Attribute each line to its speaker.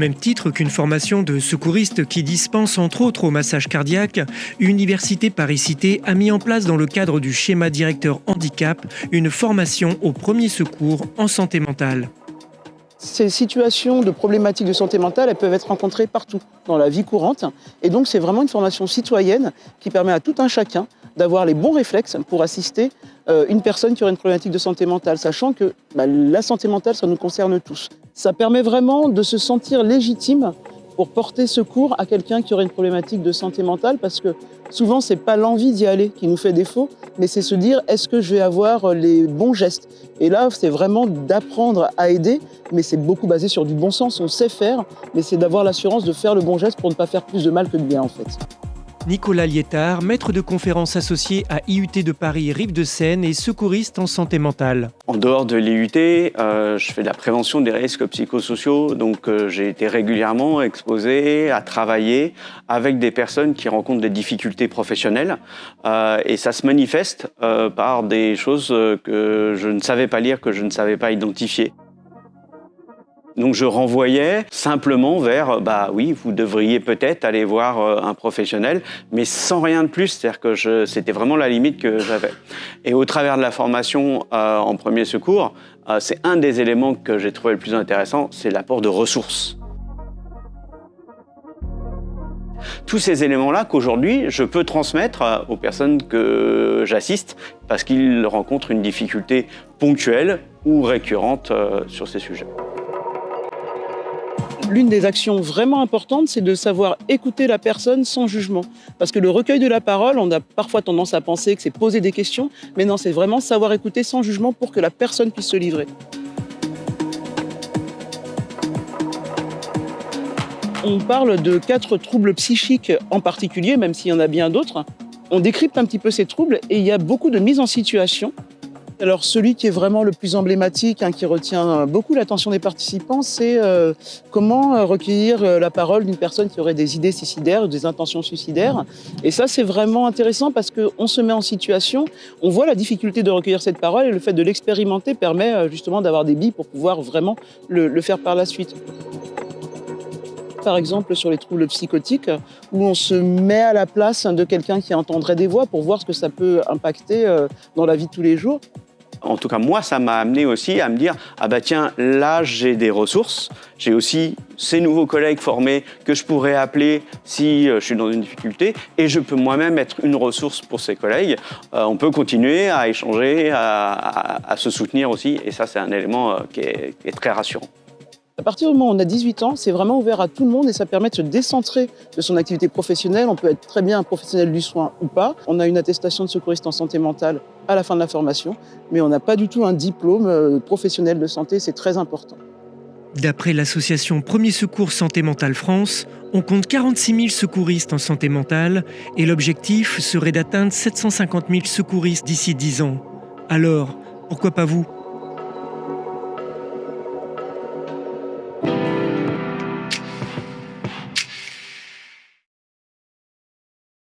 Speaker 1: même titre qu'une formation de secouriste qui dispense entre autres au massage cardiaque, Université Paris-Cité a mis en place dans le cadre du schéma directeur handicap une formation au premier secours en santé mentale.
Speaker 2: Ces situations de problématiques de santé mentale, peuvent être rencontrées partout dans la vie courante. Et donc, c'est vraiment une formation citoyenne qui permet à tout un chacun d'avoir les bons réflexes pour assister euh, une personne qui aurait une problématique de santé mentale, sachant que bah, la santé mentale, ça nous concerne tous. Ça permet vraiment de se sentir légitime pour porter secours à quelqu'un qui aurait une problématique de santé mentale, parce que souvent, c'est pas l'envie d'y aller qui nous fait défaut, mais c'est se dire, est-ce que je vais avoir les bons gestes? Et là, c'est vraiment d'apprendre à aider, mais c'est beaucoup basé sur du bon sens, on sait faire, mais c'est d'avoir l'assurance de faire le bon geste pour ne pas faire plus de mal que de bien, en fait.
Speaker 1: Nicolas Liétard, maître de conférences associé à IUT de Paris Rive de Seine et secouriste en santé mentale.
Speaker 3: En dehors de l'IUT, euh, je fais de la prévention des risques psychosociaux, donc euh, j'ai été régulièrement exposé à travailler avec des personnes qui rencontrent des difficultés professionnelles euh, et ça se manifeste par des choses que je ne savais pas lire, que je ne savais pas identifier. Donc je renvoyais simplement vers, bah oui, vous devriez peut-être aller voir euh, un professionnel, mais sans rien de plus, c'est-à-dire que c'était vraiment la limite que j'avais. Et au travers de la formation euh, en premier secours, euh, c'est un des éléments que j'ai trouvé le plus intéressant, c'est l'apport de ressources. Tous ces éléments-là qu'aujourd'hui, je peux transmettre aux personnes que j'assiste parce qu'ils rencontrent une difficulté ponctuelle ou récurrente sur ces sujets
Speaker 2: l'une des actions vraiment importantes, c'est de savoir écouter la personne sans jugement. Parce que le recueil de la parole, on a parfois tendance à penser que c'est poser des questions, mais non, c'est vraiment savoir écouter sans jugement pour que la personne puisse se livrer. On parle de quatre troubles psychiques en particulier, même s'il y en a bien d'autres. On décrypte un petit peu ces troubles et il y a beaucoup de mise en situation alors celui qui est vraiment le plus emblématique, hein, qui retient beaucoup l'attention des participants, c'est euh, comment euh, recueillir euh, la parole d'une personne qui aurait des idées suicidaires des intentions suicidaires. Et ça, c'est vraiment intéressant parce qu'on se met en situation, on voit la difficulté de recueillir cette parole et le fait de l'expérimenter permet justement d'avoir des billes pour pouvoir vraiment le faire par la suite par exemple sur les troubles psychotiques, où on se met à la place de quelqu'un qui entendrait des voix pour voir ce que ça peut impacter dans la vie de tous les jours.
Speaker 3: En tout cas, moi, ça m'a amené aussi à me dire « Ah bah tiens, là, j'ai des ressources. J'ai aussi ces nouveaux collègues formés que je pourrais appeler si euh, je suis dans une difficulté et je peux moi-même être une ressource pour ces collègues. Euh, on peut continuer à échanger, à, se soutenir aussi et ça, c'est un élément euh, qui est très rassurant.
Speaker 2: À partir du moment où on a 18 ans, c'est vraiment ouvert à tout le monde et ça permet de se décentrer de son activité professionnelle. On peut être très bien un professionnel du soin ou pas. On a une attestation de secouriste en santé mentale à la fin de la formation, mais on n'a pas du tout un diplôme euh, professionnel de santé, c'est très important.
Speaker 1: D'après l'association Premier Secours Santé Mentale France, on compte 46 000 secouristes en santé mentale et l'objectif serait d'atteindre 750 000 secouristes d'ici 10 ans. Alors, pourquoi pas vous?